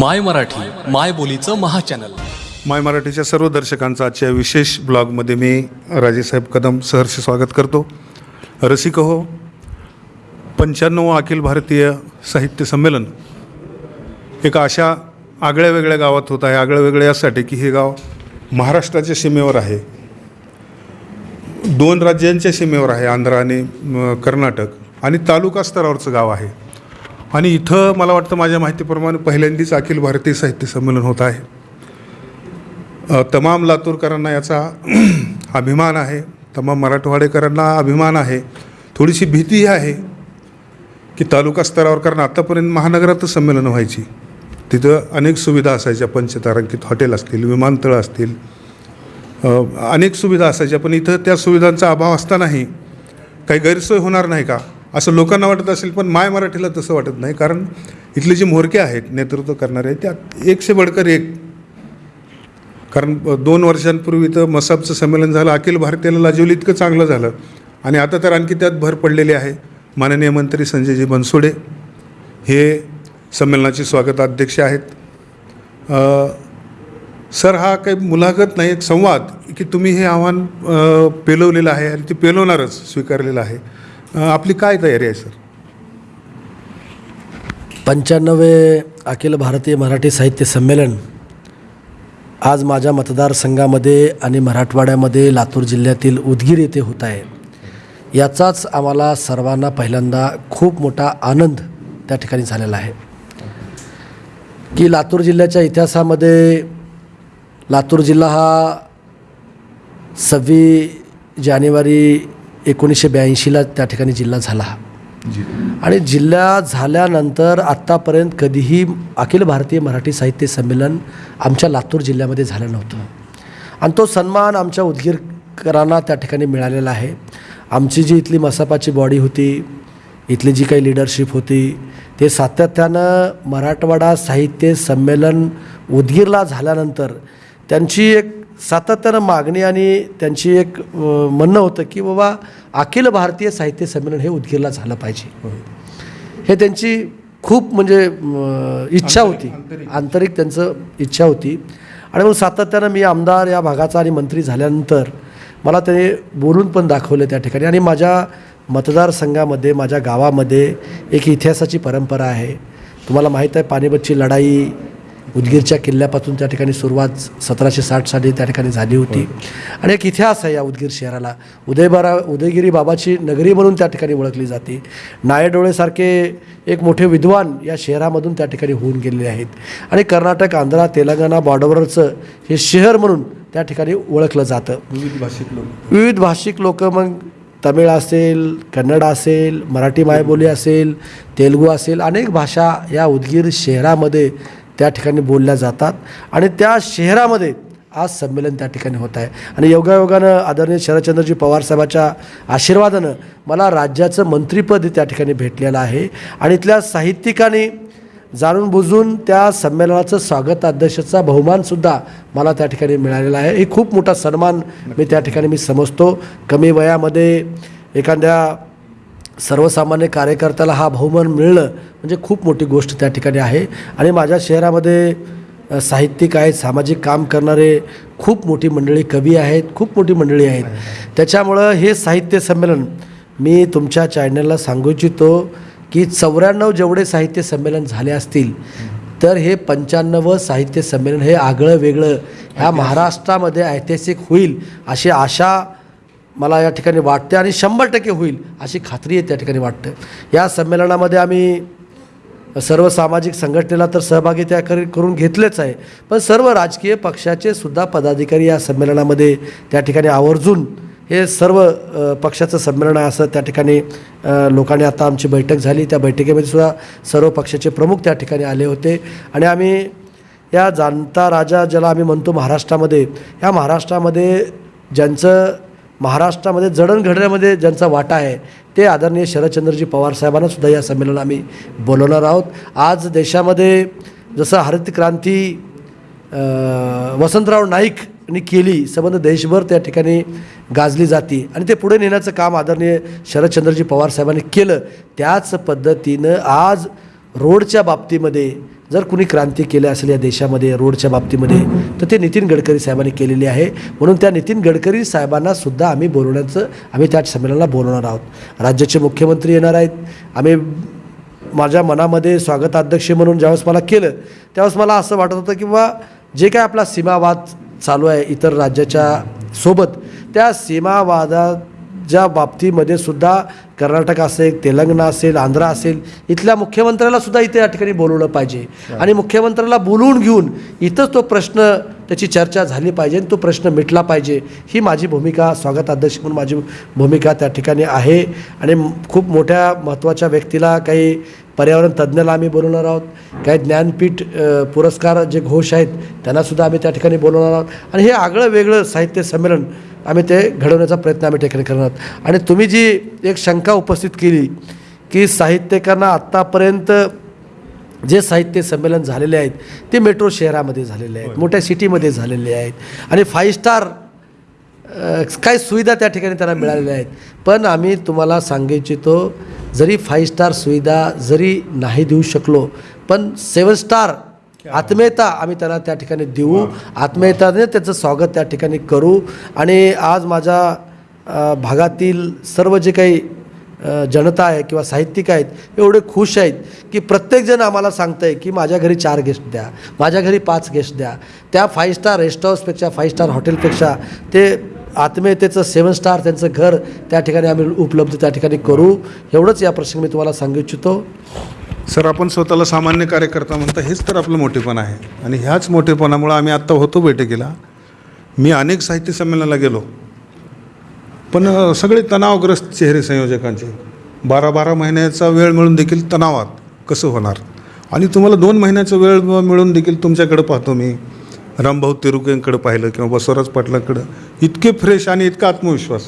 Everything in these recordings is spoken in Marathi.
माय मराठी माय बोलीचं महाचॅनल माय मराठीच्या सर्व दर्शकांचं आजच्या विशेष ब्लॉगमध्ये मी राजेसाहेब कदम सहर्ष स्वागत करतो. रसिक हो पंच्याण्णव अखिल भारतीय साहित्य संमेलन. एका अशा आगळ्या वेगळ्या गावात होत आहे आगळ्या वेगळ्या यासाठी की हे गाव महाराष्ट्राच्या सीमेवर आहे. दोन राज्यांच्या सीमेवर आहे आंध्र आणि कर्नाटक. आणि तालुका स्तरावरचं गाव आहे. आणि इथं मला वाटतं माझ्या माहितीप्रमाणे पहिल्यांदाच अखिल भारतीय साहित्य संमेलन होत आहे. तमाम लातूरकरांना याचा अभिमान आहे तमाम मराठवाडेकरांना अभिमान आहे थोडीशी भीतीही आहे की तालुका स्तरावर कारण आत्तापर्यंत महानगरातच संमेलनं व्हायची. तिथं अनेक सुविधा असायच्या पंचतारांकित हॉटेल असतील विमानतळं असतील. अनेक सुविधा असायच्या पण इथं त्या सुविधांचा अभाव असतानाही काही गैरसोय होणार नाही का? असं लोकांना वाटत असेल पण माय मराठीला तसं वाटत नाही. कारण इथले जे मोरके आहेत नेतृत्व करणारे त्यात एकशे बडकर एक. कारण दोन वर्षांपूर्वी तर मसाबचं संमेलन झालं अखिल भारतीयाला लाजवलं इतकं चांगलं झालं. आणि आता तर आणखी त्यात भर पडलेली आहे. माननीय मंत्री संजयजी बनसोडे हे संमेलनाचे स्वागताध्यक्ष आहेत. सर हा काही मुलाखत नाही एक संवाद की तुम्ही हे आव्हान पेलवलेलं आहे आणि ते पेलवणारच स्वीकारलेलं आहे. आपली काय तयारी आहे सर? पंच्याण्णवे अखिल भारतीय मराठी साहित्य संमेलन आज माझ्या मतदारसंघामध्ये आणि मराठवाड्यामध्ये लातूर जिल्ह्यातील उदगीर येथे होत आहे. याचाच आम्हाला सर्वांना पहिल्यांदा खूप मोठा आनंद त्या ठिकाणी झालेला आहे. की लातूर जिल्ह्याच्या इतिहासामध्ये लातूर जिल्हा हा सव्वीस जानेवारी एकोणीसशे ब्याऐंशीला त्या ठिकाणी जिल्हा झाला. आणि जिल्हा झाल्यानंतर आत्तापर्यंत कधीही अखिल भारतीय मराठी साहित्य संमेलन आमच्या लातूर जिल्ह्यामध्ये झालं नव्हतं. आणि तो सन्मान आमच्या उदगीरकरांना त्या ठिकाणी मिळालेला आहे. आमची जी इथली मसापाची बॉडी होती इथली जी काही लिडरशिप होती ते सातत्यानं मराठवाडा साहित्य संमेलन उदगीरला झाल्यानंतर त्यांची एक सातत्यानं मागणी आणि त्यांची एक म्हणणं होतं की बाबा अखिल भारतीय साहित्य संमेलन हे उदगीरला झालं पाहिजे. हे त्यांची खूप म्हणजे इच्छा होती. आंतरिक. त्यांचं इच्छा होती. आणि मग सातत्यानं मी आमदार या भागाचा आणि मंत्री झाल्यानंतर मला ते बोलून पण दाखवलं त्या ठिकाणी. आणि माझ्या मतदारसंघामध्ये माझ्या गावामध्ये एक इतिहासाची परंपरा आहे. तुम्हाला माहीत आहे पानिपतची लढाई उदगीरच्या किल्ल्यापासून त्या ठिकाणी सुरुवात सतराशे साठ साली त्या ठिकाणी झाली होती. आणि एक इतिहास आहे या उदगीर शहराला. उदयबारा उदयगिरी बाबाची नगरी म्हणून त्या ठिकाणी ओळखली जाते. नायडोळेसारखे एक मोठे विद्वान या शहरामधून त्या ठिकाणी होऊन गेलेले आहेत. आणि कर्नाटक आंध्रा तेलंगणा बॉर्डरवरचं हे शहर म्हणून त्या ठिकाणी ओळखलं जातं. विविध भाषिक लोक. विविध भाषिक लोक मग तमिळ असेल कन्नड असेल मराठी मायबोली असेल तेलगू असेल अनेक भाषा या उदगीर शहरामध्ये त्या ठिकाणी बोलल्या जातात. आणि त्या शहरामध्ये आज संमेलन त्या ठिकाणी होत आहे. आणि योगायोगानं आदरणीय शरदचंद्रजी पवारसाहेबाच्या आशीर्वादानं मला राज्याचं मंत्रिपद त्या ठिकाणी भेटलेलं आहे. आणि इथल्या साहित्यिकांनी जाणून बुजून त्या संमेलनाचं स्वागताध्यक्षाचा बहुमानसुद्धा मला त्या ठिकाणी मिळालेला आहे. हे खूप मोठा सन्मान मी त्या ठिकाणी मी समजतो. कमी वयामध्ये एखाद्या सर्वसामान्य कार्यकर्त्याला हा बहुमान मिळणं म्हणजे खूप मोठी गोष्ट त्या ठिकाणी आहे. आणि माझ्या शहरामध्ये साहित्यिक आहेत सामाजिक काम करणारे खूप मोठी मंडळी कवी आहेत खूप मोठी मंडळी आहेत. त्याच्यामुळं हे साहित्य संमेलन मी तुमच्या चॅनलला सांगू इच्छितो की चौऱ्याण्णव जेवढे साहित्य संमेलन झाले असतील तर हे पंच्याण्णव साहित्य संमेलन हे आगळं वेगळं ह्या महाराष्ट्रामध्ये ऐतिहासिक होईल अशी आशा मला या ठिकाणी वाटते आणि शंभर टक्के होईल अशी खात्री आहे त्या ठिकाणी वाटतं. या संमेलनामध्ये आम्ही सर्व सामाजिक संघटनेला तर सहभागी त्या करून घेतलेच आहे. पण सर्व राजकीय पक्षाचे सुद्धा पदाधिकारी या संमेलनामध्ये त्या ठिकाणी आवर्जून हे सर्व पक्षाचं संमेलन आहे असं त्या ठिकाणी लोकांनी आता आमची बैठक झाली. त्या बैठकीमध्ये सुद्धा सर्व पक्षाचे प्रमुख त्या ठिकाणी आले होते. आणि आम्ही या जाणता राजा ज्याला आम्ही म्हणतो महाराष्ट्रामध्ये या महाराष्ट्रामध्ये ज्यांचं महाराष्ट्रामध्ये जडणघडण्यामध्ये ज्यांचा वाटा आहे ते आदरणीय शरदचंद्रजी पवार साहेबांनासुद्धा या संमेलनाला आम्ही बोलवणार आहोत. आज देशामध्ये जसं हरित क्रांती वसंतराव नाईकनी केली संबंध देशभर त्या ठिकाणी गाजली जाते आणि ते पुढे नेण्याचं काम आदरणीय शरदचंद्रजी पवार साहेबांनी केलं. त्याच पद्धतीनं आज रोडच्या बाबतीमध्ये जर कुणी क्रांती केली असेल या देशामध्ये रोडच्या बाबतीमध्ये तर ते नितीन गडकरी साहेबांनी केलेली आहे. म्हणून त्या नितीन गडकरी साहेबांना सुद्धा आम्ही बोलवण्याचं आम्ही त्या संमेलनाला बोलवणार आहोत. राज्याचे मुख्यमंत्री येणार आहेत. आम्ही माझ्या मनामध्ये स्वागताध्यक्ष म्हणून ज्यावेळेस मला केलं त्यावेळेस मला असं वाटत होतं की बा जे काय आपला सीमावाद चालू आहे इतर राज्याच्या सोबत त्या सीमावादात सीमावादाच्या बाबतीमध्ये सुद्धा कर्नाटक असेल तेलंगणा असेल आंध्र असेल इथल्या मुख्यमंत्र्याला सुद्धा इथे या ठिकाणी बोलवलं पाहिजे. आणि मुख्यमंत्र्याला बोलवून घेऊन इथंच तो प्रश्न त्याची चर्चा झाली पाहिजे आणि तो प्रश्न मिटला पाहिजे. ही माझी भूमिका स्वागताध्यक्ष म्हणून माझी भूमिका त्या ठिकाणी आहे. आणि खूप मोठ्या महत्त्वाच्या व्यक्तीला काही पर्यावरण तज्ज्ञाला आम्ही बोलवणार आहोत. काही ज्ञानपीठ पुरस्कार जे घोष आहेत त्यांनासुद्धा आम्ही त्या ठिकाणी बोलवणार आहोत. आणि हे आगळं वेगळं साहित्य संमेलन आम्ही ते घडवण्याचा प्रयत्न आम्ही ठिकाणी करणार. आहोत आणि तुम्ही जी एक शंका उपस्थित केली की साहित्यिकांना आत्तापर्यंत जे साहित्य संमेलन झालेले आहेत ते मेट्रो शहरामध्ये झालेले आहेत मोठ्या सिटीमध्ये झालेले आहेत आणि फाईव्ह स्टार काय सुविधा त्या ठिकाणी त्यांना मिळालेल्या आहेत. पण आम्ही तुम्हाला सांगू इच्छितो जरी फाईव्ह स्टार सुविधा जरी नाही देऊ शकलो पण सेवन स्टार आत्मीयता आम्ही त्यांना त्या ठिकाणी देऊ. आत्मीयताने त्याचं स्वागत त्या ठिकाणी करू. आणि आज माझ्या भागातील सर्व जे काही जनता आहे किंवा साहित्यिक आहेत एवढे खुश आहेत की प्रत्येकजण आम्हाला सांगतं आहे की माझ्या घरी चार गेस्ट द्या. माझ्या घरी पाच गेस्ट द्या. त्या फाईव्ह स्टार रेस्ट हाऊसपेक्षा फाईव्ह स्टार हॉटेलपेक्षा ते आत्मीयतेचं सेवन स्टार त्यांचं घर त्या ठिकाणी आम्ही उपलब्ध त्या ठिकाणी करू. एवढंच या प्रसंगी मी तुम्हाला सांगू इच्छितो. सर आपण स्वतःला सामान्य कार्यकर्ता म्हणता हेच तर आपलं मोठेपण आहे. आणि ह्याच मोठेपणामुळं आम्ही आत्ता होतो बैठकीला. मी अनेक साहित्य संमेलनाला गेलो. पण सगळे तणावग्रस्त चेहरे संयोजकांचे. बारा बारा महिन्याचा वेळ मिळून देखील तणावात कसं होणार? आणि तुम्हाला दोन महिन्याचा वेळ मिळून देखील तुमच्याकडं पाहतो मी. रामभाऊ तिरुकेंकडे पाहिलं किंवा बसवराज पाटलांकडं. इतके फ्रेश आणि इतका आत्मविश्वास.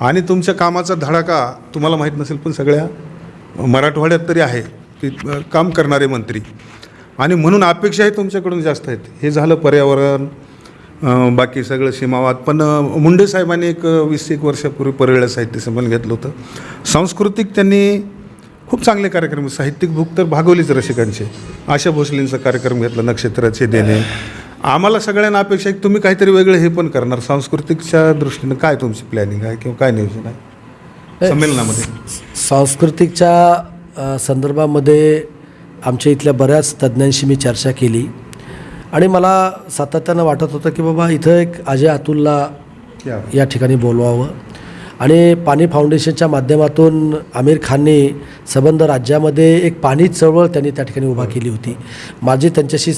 आणि तुमच्या कामाचा धडाका तुम्हाला माहीत नसेल पण सगळ्या मराठवाड्यात तरी आहे. काम करणारे मंत्री. आणि म्हणून अपेक्षाही तुमच्याकडून जास्त आहेत. हे झालं पर्यावरण बाकी सगळं सीमावाद. पण मुंडे साहेबांनी एक वीस एक वर्षापूर्वी परळल्या साहित्य संमेलन घेतलं होतं. सांस्कृतिक त्यांनी खूप चांगले कार्यक्रम साहित्यिक भूक तर भागवलीच रसिकांचे. आशा भोसलेंचा कार्यक्रम घेतला नक्षत्राचे देणे. आम्हाला सगळ्यांना अपेक्षा आहे की तुम्ही काहीतरी वेगळं हे पण करणार. सांस्कृतिकच्या दृष्टीनं काय तुमची प्लॅनिंग आहे किंवा काय नियोजन आहे? संमेलनामध्ये. सांस्कृतिकच्या संदर्भामध्ये आमच्या इथल्या बऱ्याच तज्ज्ञांशी मी चर्चा केली. आणि मला सातत्यानं वाटत होतं की बाबा इथं एक अजय अतुलला या ठिकाणी बोलवावं. आणि पाणी फाउंडेशनच्या माध्यमातून आमिर खानने संबंध राज्यामध्ये एक पाणी चळवळ त्यांनी त्या ठिकाणी उभा केली होती. माझी त्यांच्याशी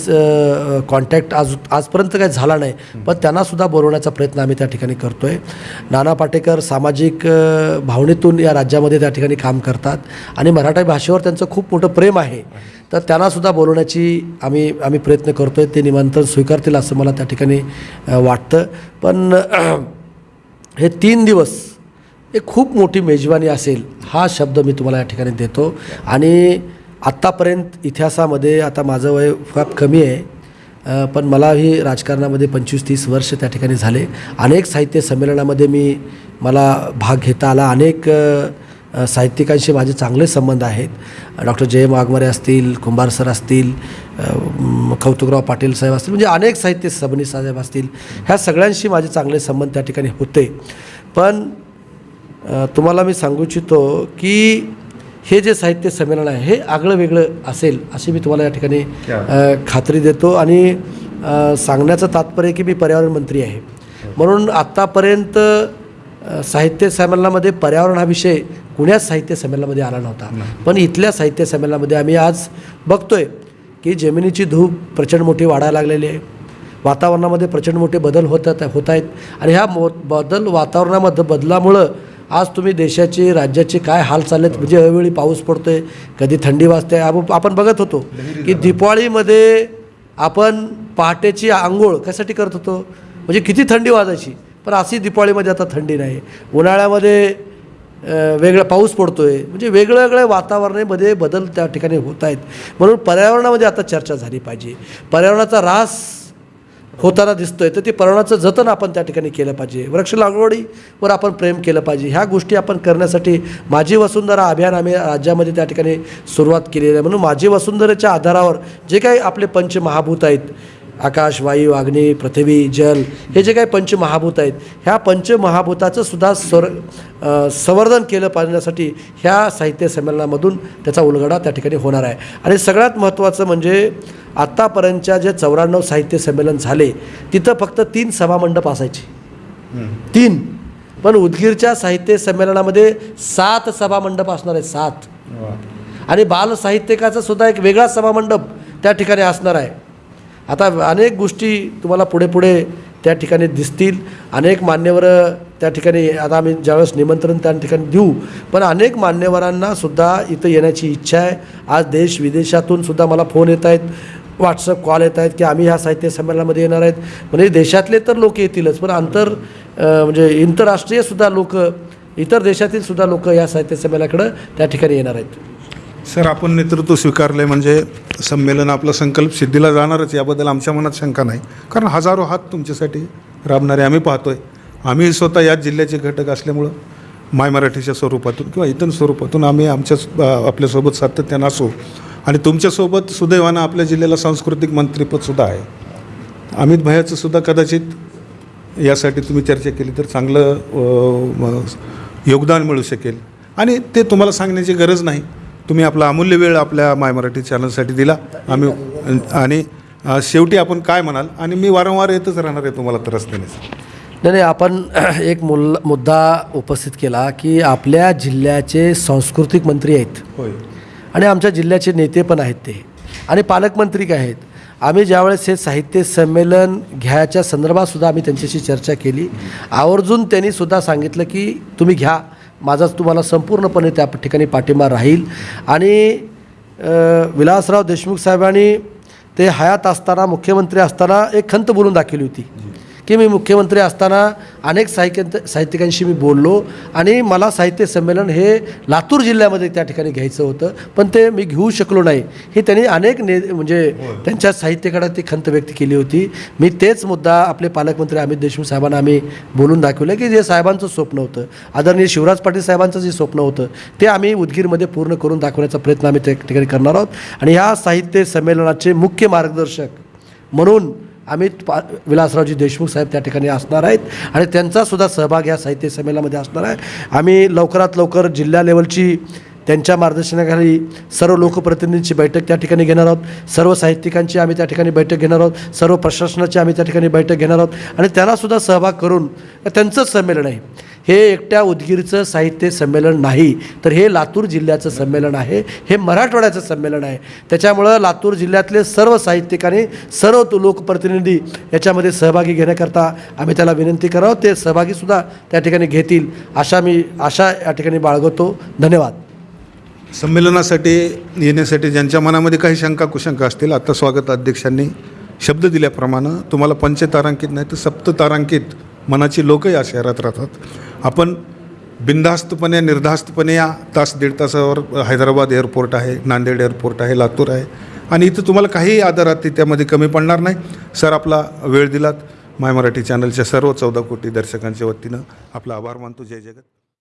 कॉन्टॅक्ट आज आजपर्यंत काही झाला नाही पण त्यांनासुद्धा बोलवण्याचा प्रयत्न आम्ही त्या ठिकाणी करतो आहे नाना पाटेकर सामाजिक भावनेतून या राज्यामध्ये त्या ठिकाणी काम करतात आणि मराठी भाषेवर त्यांचं खूप मोठं प्रेम आहे. तर त्यांनासुद्धा बोलवण्याची आम्ही आम्ही प्रयत्न करतो आहे ते निमंत्रण स्वीकारतील असं मला त्या ठिकाणी वाटतं. पण हे तीन दिवस एक खूप मोठी मेजवानी असेल हा शब्द मी तुम्हाला या ठिकाणी देतो. आणि आत्तापर्यंत इतिहासामध्ये आता माझं वय फार कमी आहे पण मलाही राजकारणामध्ये पंचवीस तीस वर्ष त्या ठिकाणी झाले. अनेक साहित्य संमेलनामध्ये मी मला भाग घेता आला. अनेक साहित्यिकांशी माझे चांगले संबंध आहेत. डॉक्टर जय वाघमारे असतील कुंभार सर असतील कौतुकराव पाटील साहेब असतील म्हणजे अनेक साहित्य सबनी साहेब असतील. ह्या सगळ्यांशी माझे चांगले संबंध त्या ठिकाणी होते. पण तुम्हाला मी सांगू इच्छितो की हे जे साहित्य संमेलन आहे हे आगळं वेगळं असेल अशी मी तुम्हाला या ठिकाणी खात्री देतो आणि सांगण्याचं तात्पर्य की मी पर्यावरण मंत्री आहे. म्हणून आत्तापर्यंत साहित्य संमेलनामध्ये पर्यावरण हा विषय कुण्याच साहित्य संमेलनामध्ये आला नव्हता. पण इथल्या साहित्य संमेलनामध्ये आम्ही आज बघतोय की जमिनीची धूप प्रचंड मोठी वाढायला लागलेली आहे. वातावरणामध्ये प्रचंड मोठे बदल होतात होत आहेत आणि ह्या मो बदल वातावरणामध्ये बदलामुळं आज तुम्ही देशाचे राज्याचे काय हाल चाललेत म्हणजे हळूवेळी पाऊस पडतो आहे कधी थंडी वाजते. आप- आपण बघत होतो की दिपाळीमध्ये आपण पहाटेची आंघोळ कशासाठी करत होतो? म्हणजे किती थंडी वाजायची? पण अशी दिपाळीमध्ये आता थंडी नाही. उन्हाळ्यामध्ये वेगळा पाऊस आहे म्हणजे वेगवेगळ्या वातावरणामध्ये बदल त्या ठिकाणी होत आहेत. म्हणून पर्यावरणामध्ये आता चर्चा झाली पाहिजे. पर्यावरणाचा ऱ्हास होताना दिसतोय. तर ते पर्यावरणाचं जतन आपण त्या ठिकाणी केलं पाहिजे. वृक्ष लागवडीवर आपण प्रेम केलं पाहिजे. ह्या गोष्टी आपण करण्यासाठी माझी वसुंधरा अभियान आम्ही राज्यामध्ये त्या ठिकाणी सुरुवात केलेली आहे. म्हणून माझी वसुंधरेच्या आधारावर जे काही आपले पंचमहाभूत आहेत आकाश वायू अग्नी पृथ्वी जल हे जे काही पंचमहाभूत आहेत ह्या पंचमहाभूताचं सुद्धा स्वर संवर्धन केलं पाहण्यासाठी ह्या साहित्य संमेलनामधून त्याचा उलगडा त्या ठिकाणी होणार आहे. आणि सगळ्यात महत्त्वाचं म्हणजे आत्तापर्यंतच्या जे चौऱ्याण्णव साहित्य संमेलन झाले तिथं फक्त तीन सभामंडप असायचे. तीन. पण उदगीरच्या साहित्य संमेलनामध्ये सात सभामंडप असणार आहे सात. आणि बाल साहित्यकाचा सुद्धा एक वेगळा सभामंडप त्या ठिकाणी असणार आहे. आता अनेक गोष्टी तुम्हाला पुढे पुढे त्या ठिकाणी दिसतील. अनेक मान्यवर त्या ठिकाणी आता आम्ही ज्यावेळेस निमंत्रण त्या ठिकाणी देऊ पण अनेक मान्यवरांना सुद्धा इथं येण्याची इच्छा आहे. आज देश विदेशातून सुद्धा मला फोन येत आहेत व्हॉट्सअप कॉल येत आहेत की आम्ही ह्या साहित्य संमेलनामध्ये येणार आहेत. म्हणजे देशातले तर लोक येतीलच पण आंतर म्हणजे इंतरराष्ट्रीयसुद्धा लोक इतर देशातील सुद्धा लोक या साहित्य संमेलनाकडं त्या ठिकाणी येणार आहेत. सर आपण नेतृत्व स्वीकारले म्हणजे संमेलन आपला संकल्प सिद्धीला जाणारच याबद्दल आमच्या मनात शंका नाही. कारण हजारो हात तुमच्यासाठी राबणारे आम्ही पाहतोय. आम्ही स्वतः याच जिल्ह्याचे घटक असल्यामुळं माय मराठीच्या स्वरूपातून किंवा इतर स्वरूपातून आम्ही आमच्या आपल्यासोबत सातत्यानं असू आणि तुमच्यासोबत सुदैवानं आपल्या जिल्ह्याला सांस्कृतिक मंत्रीपदसुद्धा आहे. अमित भयाचं सुद्धा कदाचित यासाठी तुम्ही चर्चा केली तर चांगलं योगदान मिळू शकेल. आणि ते तुम्हाला सांगण्याची गरज नाही. तुम्ही आपला अमूल्य वेळ आपल्या माय मराठी चॅनलसाठी दिला. आम्ही आणि शेवटी आपण काय म्हणाल? आणि मी वारंवार येतच राहणार आहे तुम्हाला त्रास देण्याचं नाही नाही आपण एक मुल मुद्दा उपस्थित केला की आपल्या जिल्ह्याचे सांस्कृतिक मंत्री आहेत. होय. आणि आमच्या जिल्ह्याचे नेते पण आहेत ते. आणि पालकमंत्री काय आहेत? आम्ही ज्यावेळेस हे साहित्य संमेलन घ्यायच्या संदर्भात सुद्धा आम्ही त्यांच्याशी चर्चा केली. आवर्जून त्यांनी सुद्धा सांगितलं की तुम्ही घ्या. माझाच तुम्हाला संपूर्णपणे त्या ठिकाणी पाठिंबा राहील. आणि विलासराव देशमुख साहेबांनी ते हयात असताना मुख्यमंत्री असताना एक खंत बोलून दाखवली होती. की मी मुख्यमंत्री असताना अनेक साहित्य साहित्यिकांशी मी बोललो आणि मला साहित्य संमेलन हे लातूर जिल्ह्यामध्ये त्या ठिकाणी घ्यायचं होतं पण ते मी घेऊ शकलो नाही. हे त्यांनी अनेक ने म्हणजे त्यांच्या साहित्यकारात ती खंत व्यक्त केली होती. मी तेच मुद्दा आपले पालकमंत्री अमित देशमुख साहेबांना आम्ही बोलून दाखवलं की जे साहेबांचं स्वप्न होतं आदरणीय शिवराज पाटील साहेबांचं जे स्वप्न होतं ते आम्ही उदगीरमध्ये पूर्ण करून दाखवण्याचा प्रयत्न आम्ही त्या ठिकाणी करणार आहोत. आणि ह्या साहित्य संमेलनाचे मुख्य मार्गदर्शक म्हणून अमित पा विलासरावजी देशमुख साहेब त्या ठिकाणी असणार आहेत आणि त्यांचासुद्धा सहभाग या साहित्य संमेलनामध्ये असणार आहे. आम्ही लवकरात लवकर जिल्हा लेवलची त्यांच्या मार्गदर्शनाखाली सर्व लोकप्रतिनिधींची बैठक त्या ठिकाणी घेणार आहोत. सर्व साहित्यिकांची आम्ही त्या ठिकाणी बैठक घेणार आहोत. सर्व प्रशासनाची आम्ही त्या ठिकाणी बैठक घेणार आहोत. आणि त्यांनासुद्धा सहभाग करून त्यांचंच संमेलन आहे. हे एकट्या उदगीरचं साहित्य संमेलन नाही. तर हे लातूर जिल्ह्याचं संमेलन आहे. हे मराठवाड्याचं संमेलन आहे. त्याच्यामुळं लातूर जिल्ह्यातले सर्व साहित्यिकांनी सर्व लोकप्रतिनिधी याच्यामध्ये सहभागी घेण्याकरता आम्ही त्याला विनंती करावं. ते सहभागीसुद्धा त्या ठिकाणी घेतील. अशा मी आशा या ठिकाणी बाळगतो. धन्यवाद. संमेलनासाठी येण्यासाठी ज्यांच्या मनामध्ये काही शंका कुशंका असतील आता स्वागत अध्यक्षांनी शब्द दिल्याप्रमाणे तुम्हाला पंचतारांकित नाही तर सप्ततारांकित मनाची लोक या शहरात राहतात. आपण बिनधास्तपणे निर्धास्तपणे या तास दीड तासावर हैदराबाद एअरपोर्ट आहे नांदेड एअरपोर्ट आहे लातूर आहे. आणि इथं तुम्हाला काही आदरात त्यामध्ये कमी पडणार नाही. सर आपला वेळ दिलात. माय मराठी चॅनलच्या सर्व चौदा कोटी दर्शकांच्या वतीनं आपला आभार मानतो. जय जगत.